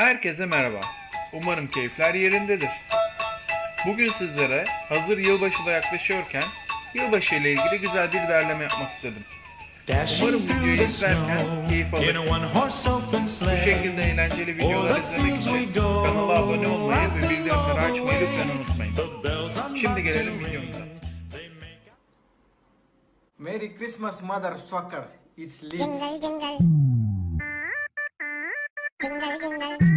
Herkese merhaba. Umarım keyifler yerindedir. Bugün sizlere hazır yılbaşı da yaklaşıyorken yılbaşı ile ilgili güzel bir derleme yapmak istedim. Umarım videoyu izlerken keyif alırsınız. Bu şekilde eğlenceli videolar izlemek için kanala abone olmayı ve bildirimleri açmayı lütfen unutmayın. Şimdi gelelim videomuza. Merry Christmas, motherfucker. It's Lee. Jingle. Jingle jingle. Jingle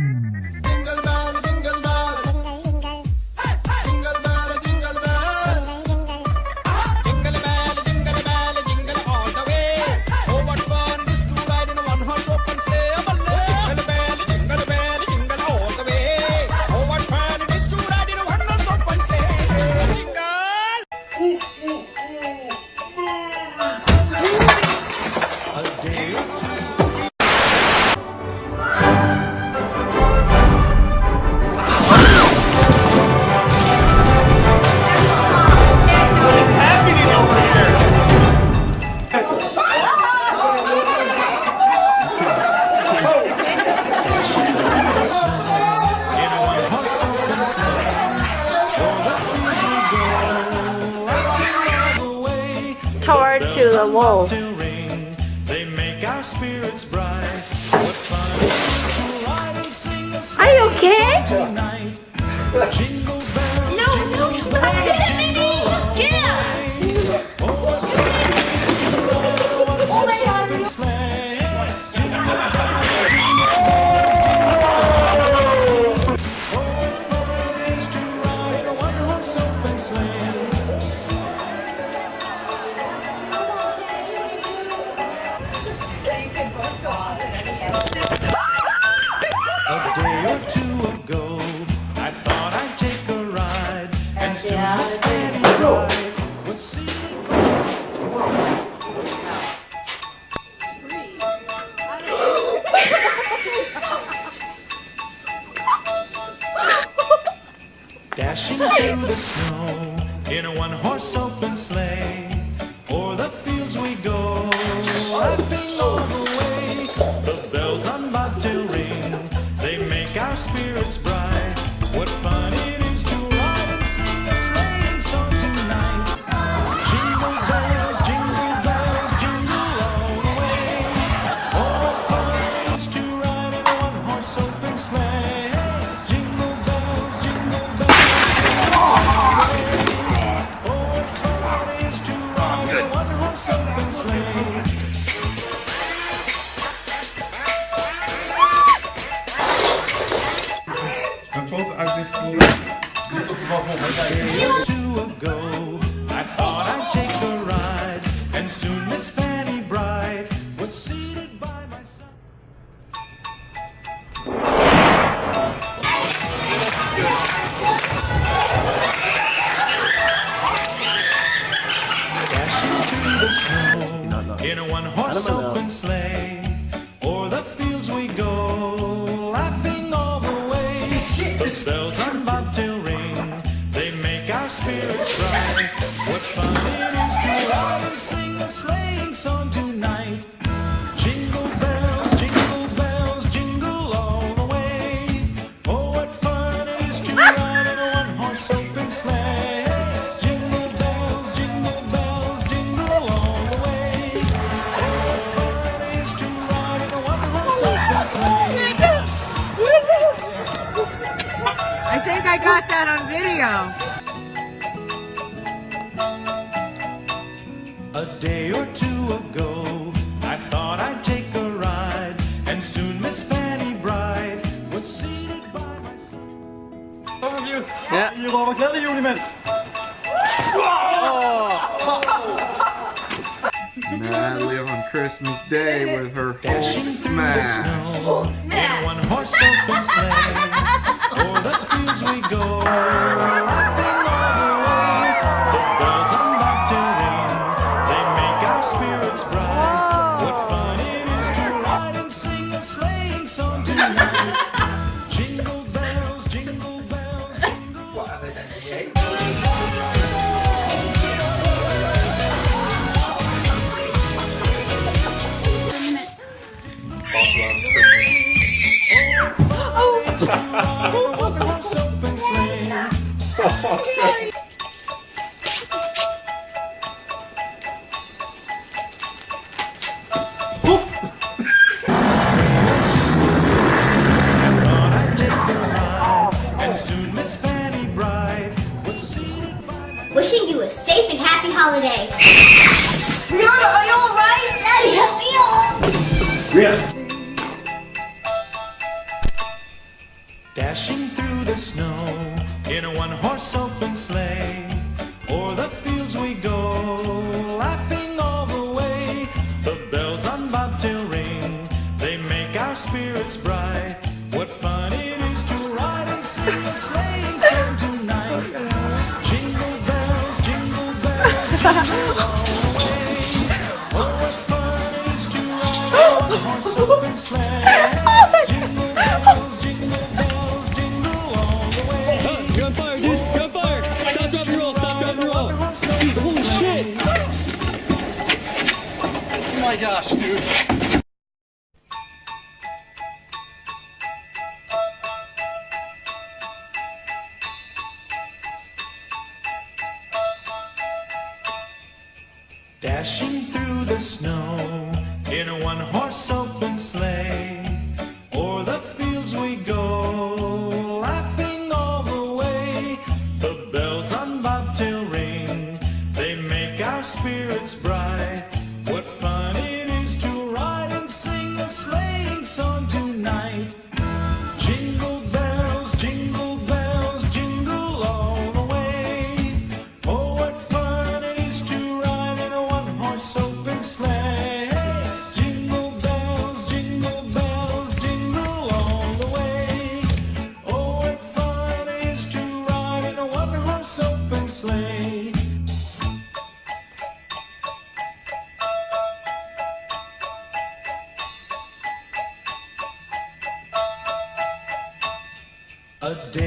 sing a Are you okay? A day or two ago, I thought I'd take a ride, and Dashing through the snow in a one-horse open sleigh, o'er the fields we go, laughing all the way. Bells on bobtail ring, they make our spirits bright. What fun it is to ride and sing a sleighing song tonight! Jingle bells, jingle bells, jingle all the way. Oh, what fun it is to ride in a one-horse open sleigh! Jingle bells, jingle bells. all the way. Oh, what fun it is to ride in a one-horse open sleigh. Two spirits bright. What fun it is to ride and sing a sleighing song tonight! Jingle bells, jingle bells, jingle all the way. Oh, what fun it is to ride in a one-horse open sleigh! Jingle bells, jingle bells, jingle all the way. Oh, what fun it is to ride in a one-horse open sleigh! I think I got that on video. Natalie on Christmas Day with her Dashing whole through the smash. snow in one-horse open sleigh, Dashing through the snow in a one-horse open sleigh, o'er the fields we go, laughing all the way. The bells on Bobtail ring, they make our spirits bright. What fun it is to ride and sing a sleighing song tonight! Jingle bells, jingle bells, jingle all the way. Oh, what fun it is to ride in a one-horse open sleigh! my gosh, dude. day.